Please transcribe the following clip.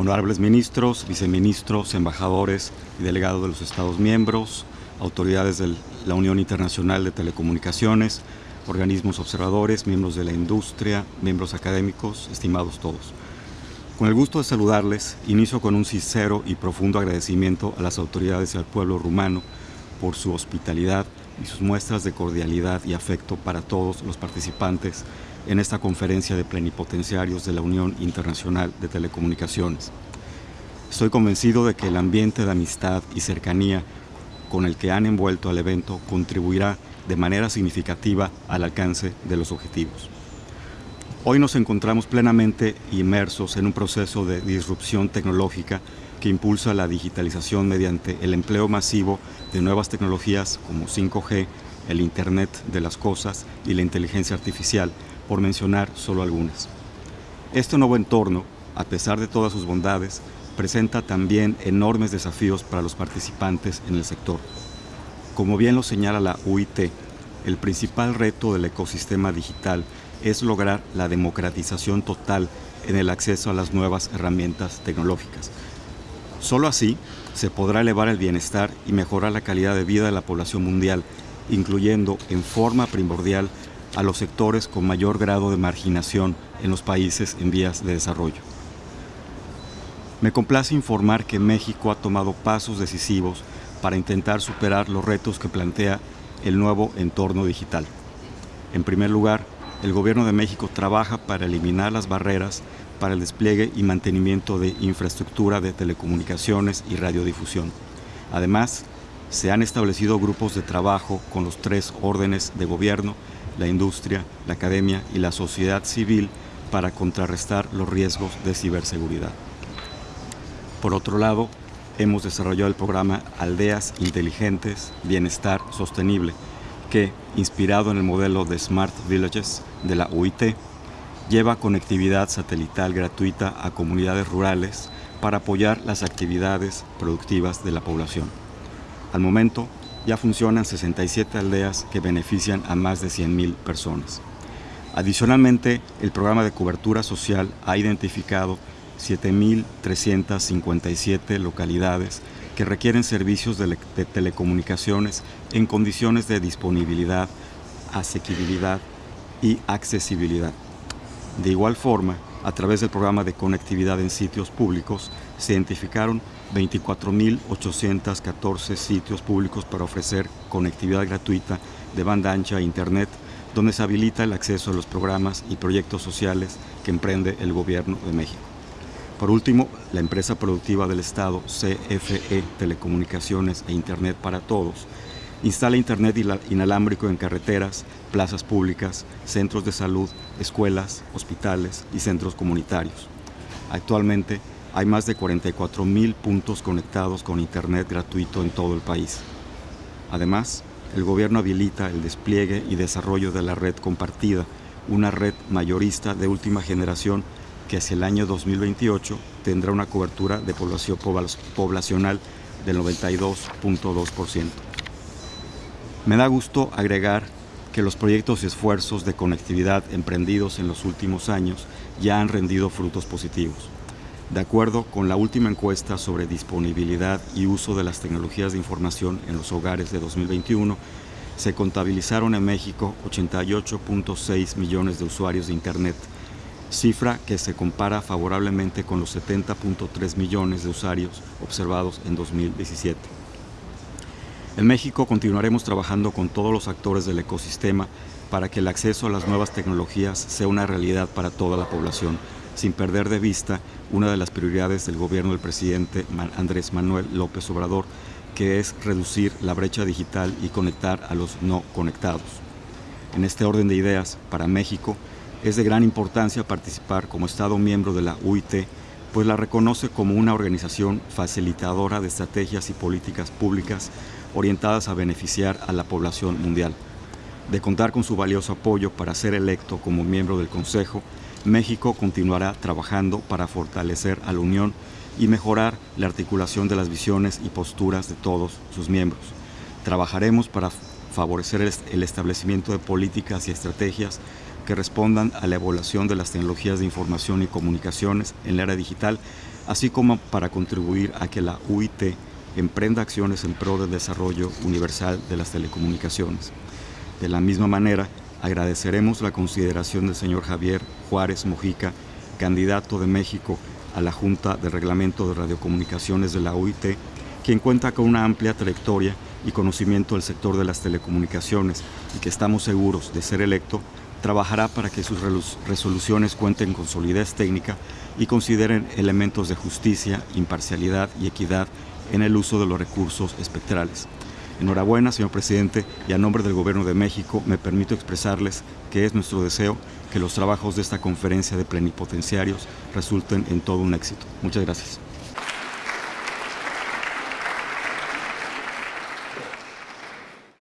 honorables ministros, viceministros, embajadores y delegados de los Estados miembros, autoridades de la Unión Internacional de Telecomunicaciones, organismos observadores, miembros de la industria, miembros académicos, estimados todos. Con el gusto de saludarles, inicio con un sincero y profundo agradecimiento a las autoridades y al pueblo rumano por su hospitalidad y sus muestras de cordialidad y afecto para todos los participantes en esta conferencia de plenipotenciarios de la Unión Internacional de Telecomunicaciones. Estoy convencido de que el ambiente de amistad y cercanía con el que han envuelto al evento contribuirá de manera significativa al alcance de los objetivos. Hoy nos encontramos plenamente inmersos en un proceso de disrupción tecnológica que impulsa la digitalización mediante el empleo masivo de nuevas tecnologías como 5G, el Internet de las Cosas y la inteligencia artificial, por mencionar solo algunas. Este nuevo entorno, a pesar de todas sus bondades, presenta también enormes desafíos para los participantes en el sector. Como bien lo señala la UIT, el principal reto del ecosistema digital es lograr la democratización total en el acceso a las nuevas herramientas tecnológicas. Solo así se podrá elevar el bienestar y mejorar la calidad de vida de la población mundial, incluyendo en forma primordial a los sectores con mayor grado de marginación en los países en vías de desarrollo. Me complace informar que México ha tomado pasos decisivos para intentar superar los retos que plantea el nuevo entorno digital. En primer lugar, el Gobierno de México trabaja para eliminar las barreras para el despliegue y mantenimiento de infraestructura de telecomunicaciones y radiodifusión. Además, se han establecido grupos de trabajo con los tres órdenes de gobierno la industria, la academia y la sociedad civil para contrarrestar los riesgos de ciberseguridad. Por otro lado, hemos desarrollado el programa Aldeas Inteligentes, Bienestar Sostenible, que, inspirado en el modelo de Smart Villages de la UIT, lleva conectividad satelital gratuita a comunidades rurales para apoyar las actividades productivas de la población. Al momento, ya funcionan 67 aldeas que benefician a más de 100.000 personas. Adicionalmente, el programa de cobertura social ha identificado 7.357 localidades que requieren servicios de, de, telecomunicaciones en condiciones de disponibilidad, asequibilidad y accesibilidad. De igual forma, a través del programa de conectividad en sitios públicos, se identificaron 24.814 sitios públicos para ofrecer conectividad gratuita de banda ancha a Internet, donde se habilita el acceso a los programas y proyectos sociales que emprende el Gobierno de México. Por último, la empresa productiva del Estado, CFE Telecomunicaciones e Internet para Todos, instala Internet inalámbrico en carreteras, plazas públicas, centros de salud, escuelas, hospitales y centros comunitarios. Actualmente, hay más de 44 mil puntos conectados con Internet gratuito en todo el país. Además, el gobierno habilita el despliegue y desarrollo de la red compartida, una red mayorista de última generación que hacia el año 2028 tendrá una cobertura de población poblacional del 92.2%. Me da gusto agregar que los proyectos y esfuerzos de conectividad emprendidos en los últimos años ya han rendido frutos positivos. De acuerdo con la última encuesta sobre disponibilidad y uso de las tecnologías de información en los hogares de 2021, se contabilizaron en México 88.6 millones de usuarios de Internet, cifra que se compara favorablemente con los 70.3 millones de usuarios observados en 2017. En México continuaremos trabajando con todos los actores del ecosistema para que el acceso a las nuevas tecnologías sea una realidad para toda la población, sin perder de vista una de las prioridades del gobierno del presidente Andrés Manuel López Obrador, que es reducir la brecha digital y conectar a los no conectados. En este orden de ideas, para México, es de gran importancia participar como Estado miembro de la UIT, pues la reconoce como una organización facilitadora de estrategias y políticas públicas orientadas a beneficiar a la población mundial. De contar con su valioso apoyo para ser electo como miembro del Consejo, México continuará trabajando para fortalecer a la Unión y mejorar la articulación de las visiones y posturas de todos sus miembros. Trabajaremos para favorecer el establecimiento de políticas y estrategias que respondan a la evaluación de las tecnologías de información y comunicaciones en la era digital, así como para contribuir a que la UIT emprenda acciones en pro del desarrollo universal de las telecomunicaciones. De la misma manera, agradeceremos la consideración del señor Javier Juárez Mojica, candidato de México a la Junta de Reglamento de Radiocomunicaciones de la UIT, quien cuenta con una amplia trayectoria y conocimiento del sector de las telecomunicaciones y que estamos seguros de ser electo, trabajará para que sus resoluciones cuenten con solidez técnica y consideren elementos de justicia, imparcialidad y equidad en el uso de los recursos espectrales. Enhorabuena, señor presidente, y a nombre del Gobierno de México me permito expresarles que es nuestro deseo que los trabajos de esta conferencia de plenipotenciarios resulten en todo un éxito. Muchas gracias.